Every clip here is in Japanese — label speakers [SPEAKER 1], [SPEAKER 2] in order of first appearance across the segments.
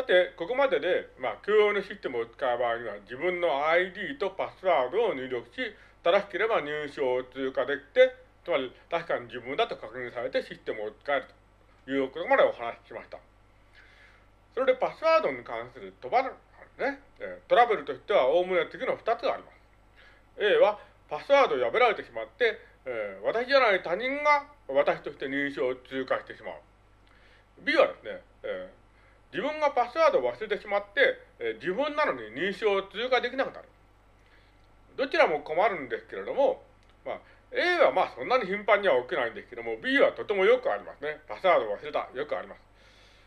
[SPEAKER 1] さて、ここまでで、まあ、共用のシステムを使う場合には、自分の ID とパスワードを入力し、正しければ入賞を通過できて、つまり確かに自分だと確認されてシステムを使えるということまでお話ししました。それでパスワードに関するトラブル、ね、トラブルとしては、おおむね次の2つがあります。A は、パスワードを破られてしまって、えー、私じゃない他人が私として認証を通過してしまう。B はですね、えー自分がパスワードを忘れてしまって、え自分なのに認証を通過できなくなる。どちらも困るんですけれども、まあ、A はまあそんなに頻繁には起きないんですけども、B はとてもよくありますね。パスワードを忘れた。よくあります。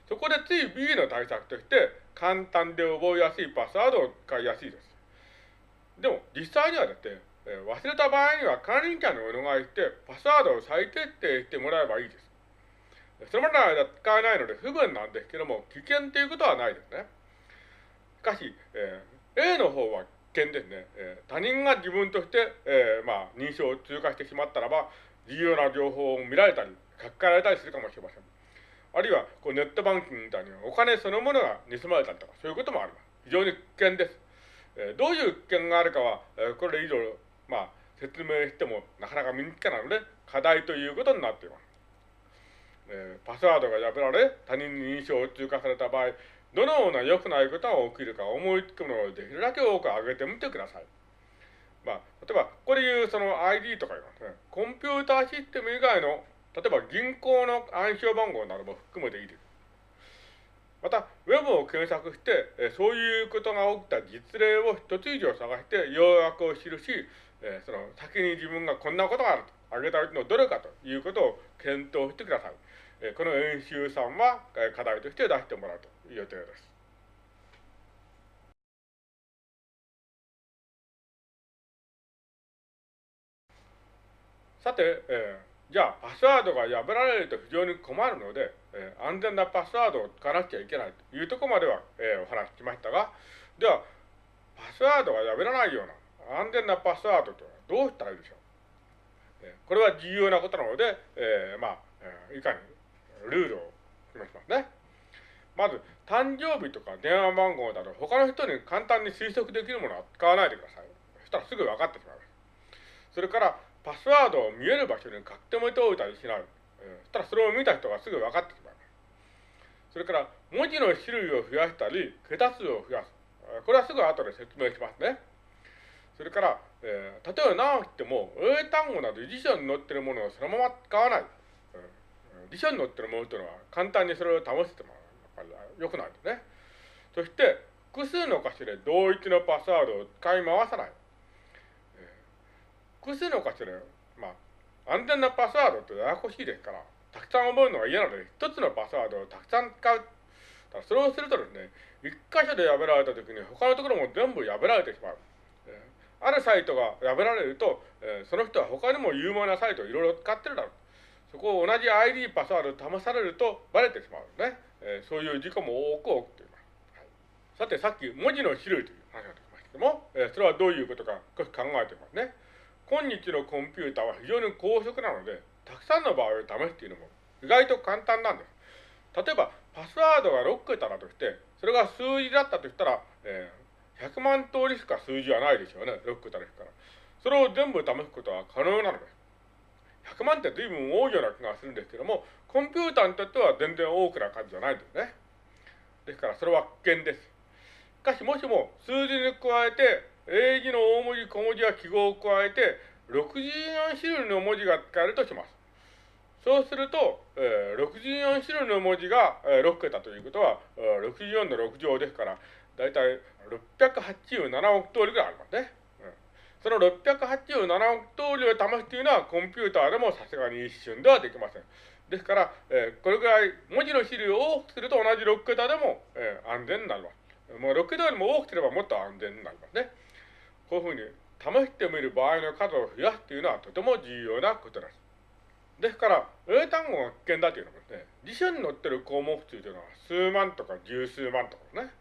[SPEAKER 1] そこでつい B の対策として、簡単で覚えやすいパスワードを使いやすいです。でも、実際にはですね、忘れた場合には管理者にお願いして、パスワードを再決定してもらえばいいです。それまでの間使えないので不便なんですけども、危険ということはないですね。しかし、えー、A の方は危険ですね。えー、他人が自分として、えー、まあ、認証を通過してしまったらば、重要な情報を見られたり、書き換えられたりするかもしれません。あるいは、こうネットバンキングみたいにお金そのものが盗まれたりとか、そういうこともあります。非常に危険です。えー、どういう危険があるかは、えー、これ以上、まあ、説明してもなかなか身につかないので、課題ということになっています。えー、パスワードが破られ、他人に認証を通過された場合、どのような良くないことが起きるか思いつくものをできるだけ多く挙げてみてください。まあ、例えば、ここで言うその ID とか言いますね。コンピューターシステム以外の、例えば銀行の暗証番号なども含めていいです。また、ウェブを検索して、えそういうことが起きた実例を一つ以上探して、要約を記し、えその先に自分がこんなことがあると。挙げたうちのどれかということを検討してください。この演習さんは課題として出してもらうという予定です。さて、えー、じゃあパスワードが破られると非常に困るので、えー、安全なパスワードを使わなくちゃいけないというところまでは、えー、お話ししましたが、では、パスワードが破らないような安全なパスワードとはどうしたらいいでしょう？これは重要なことなので、えー、まあ、いかにルールを決めしますね。まず、誕生日とか電話番号など、他の人に簡単に推測できるものは使わないでください。そしたらすぐ分かってしまいます。それから、パスワードを見える場所に書き留めておいたりしない。そしたらそれを見た人がすぐ分かってしまいます。それから、文字の種類を増やしたり、桁数を増やす。これはすぐ後で説明しますね。それから、えー、例えば何を言っても、英単語など辞書に載ってるものをそのまま使わない。辞書に載ってるものというのは簡単にそれを試してもらう。良くないですね。そして、複数の箇所で同一のパスワードを使い回さない。複数の箇所で、まあ、安全なパスワードってややこしいですから、たくさん覚えるのが嫌なので、一つのパスワードをたくさん使う。それをするとですね、一箇所で破られたときに他のところも全部破られてしまう。あるサイトが破られると、その人は他にも有名なサイトをいろいろ使ってるだろう。そこを同じ ID パスワードを試されるとバレてしまうね。えー、そういう事故も多く起きています。はい、さて、さっき文字の種類という話が出ましたけども、えー、それはどういうことか少し考えてますね。今日のコンピューターは非常に高速なので、たくさんの場合を試すというのも意外と簡単なんです。例えば、パスワードが6桁だとして、それが数字だったとしたら、えー100万通りしか数字はないでしょうね、6桁ですから。それを全部試すことは可能なのです。100万って随分多いような気がするんですけども、コンピューターにとっては全然多くな数じゃないですね。ですからそれは危険です。しかしもしも数字に加えて、英字の大文字、小文字や記号を加えて、64種類の文字が使えるとします。そうすると、えー、64種類の文字が、えー、6桁ということは、64の6乗ですから、だいたい687億通りぐらいありますね。その687億通りを試すというのはコンピューターでもさすがに一瞬ではできません。ですから、えー、これぐらい文字の種類を多くすると同じ6桁でも、えー、安全になります。もう6桁よりも多くすればもっと安全になりますね。こういうふうに試してみる場合の数を増やすというのはとても重要なことです。ですから、英単語が危険だというのもね、辞書に載ってる項目数というのは数万とか十数万とかね、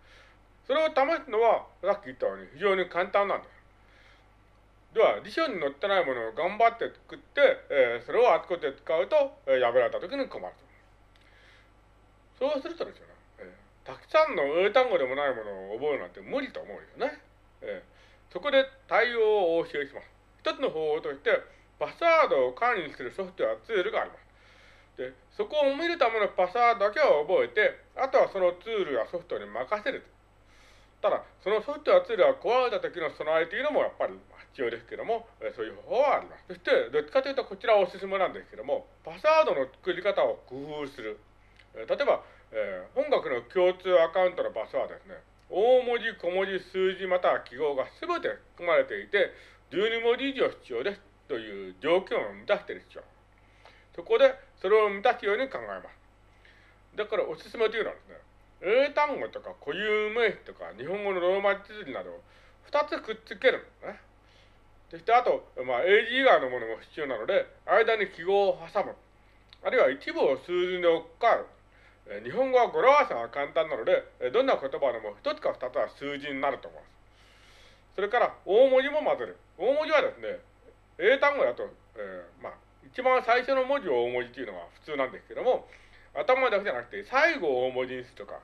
[SPEAKER 1] それを試すのは、さっき言ったように非常に簡単なんです。では、辞書に載ってないものを頑張って作って、えー、それをあちこちで使うと、えー、破られた時に困ると。そうするとですよね、えたくさんの英単語でもないものを覚えるなんて無理と思うよね。えー、そこで対応をお教えします。一つの方法として、パスワードを管理するソフトウェアツールがあります。で、そこを見るためのパスワードだけを覚えて、あとはそのツールやソフトに任せるただ、そのソフトウェアツールが壊れた時の備えというのもやっぱり必要ですけども、そういう方法はあります。そして、どっちかというとこちらおすすめなんですけども、パスワードの作り方を工夫する。例えば、えー、本学の共通アカウントのパスワードですね。大文字、小文字、数字または記号が全て含まれていて、12文字以上必要ですという条件を満たしている必要。そこで、それを満たすように考えます。だからおすすめというのはですね、英単語とか固有名詞とか日本語のローマ字綴りなどを2つくっつけるんですね。そしてあと、まあ、英字以外のものも必要なので、間に記号を挟む。あるいは一部を数字に置くか、日本語は語呂合わせが簡単なので、どんな言葉でも1つか2つは数字になると思います。それから大文字も混ぜる。大文字はですね、英単語だと、えー、まあ、一番最初の文字を大文字というのが普通なんですけども、頭だけじゃなくて最後を大文字にするとか、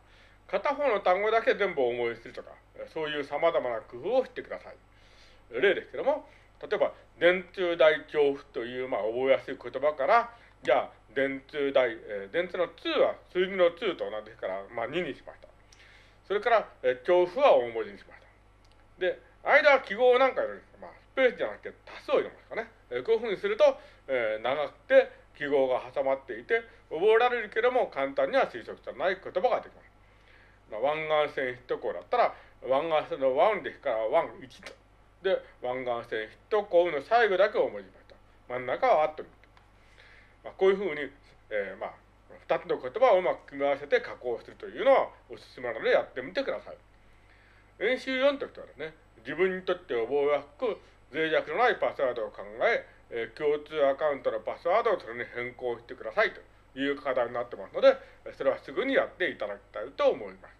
[SPEAKER 1] 片方の単語だけ全部大文字にするとか、そういう様々な工夫をしてください。例ですけども、例えば、電通大恐怖という、まあ、覚えやすい言葉から、じゃあ、電通大、えー、電通の2は数字の2と同じですから、まあ、2にしました。それから、えー、恐怖は大文字にしました。で、間は記号なんかより、まあ、スペースじゃなくて多数を入れますかね。えー、こういうふうにすると、えー、長くて記号が挟まっていて、覚えられるけれども簡単には推測されない言葉ができます。まあ、湾岸線ヒット校だったら、湾岸線の湾ですから湾1と。で、湾岸線ヒット校の最後だけを文字ました。真ん中はアットに。まあ、こういうふうに、えー、まあ、二つの言葉をうまく組み合わせて加工するというのはおすすめなのでやってみてください。演習4としてはですね、自分にとって覚えやすく脆弱のないパスワードを考え、えー、共通アカウントのパスワードをそれに変更してくださいという課題になってますので、それはすぐにやっていただきたいと思います。